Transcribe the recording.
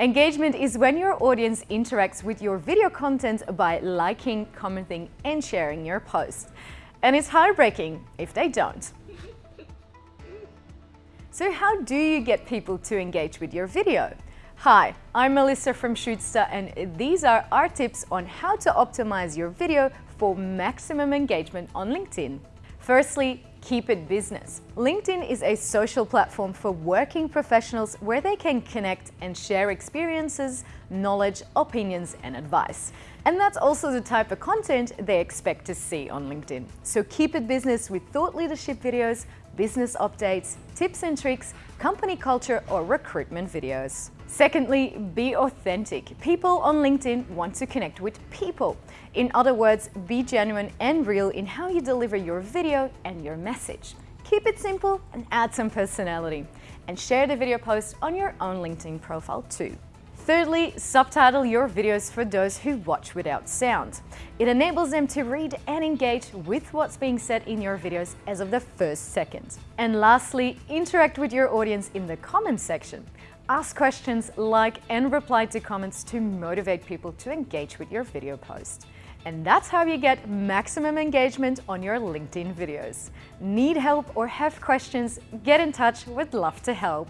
Engagement is when your audience interacts with your video content by liking, commenting and sharing your post. And it's heartbreaking if they don't. So how do you get people to engage with your video? Hi, I'm Melissa from Shootsta and these are our tips on how to optimize your video for maximum engagement on LinkedIn. Firstly, keep it business. LinkedIn is a social platform for working professionals where they can connect and share experiences, knowledge, opinions and advice. And that's also the type of content they expect to see on LinkedIn. So keep it business with thought leadership videos, business updates, tips and tricks, company culture or recruitment videos. Secondly, be authentic. People on LinkedIn want to connect with people. In other words, be genuine and real in how you deliver your video and your message. Keep it simple and add some personality. And share the video post on your own LinkedIn profile too. Thirdly, subtitle your videos for those who watch without sound. It enables them to read and engage with what's being said in your videos as of the first second. And lastly, interact with your audience in the comments section. Ask questions, like and reply to comments to motivate people to engage with your video post. And that's how you get maximum engagement on your LinkedIn videos. Need help or have questions? Get in touch, we'd love to help.